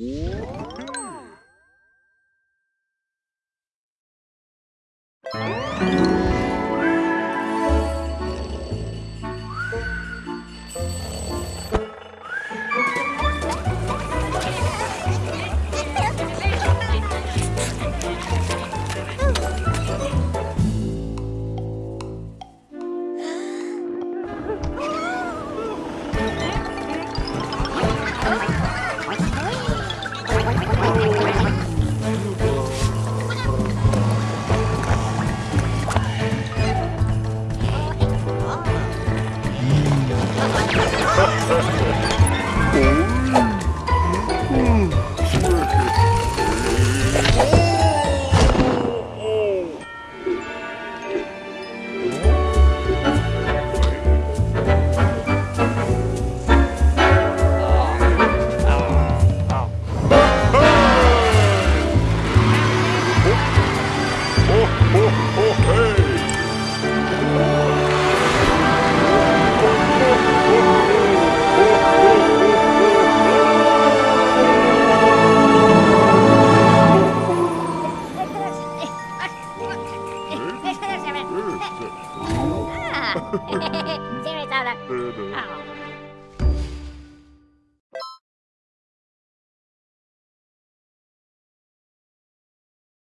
Oh! Seriously, Donna.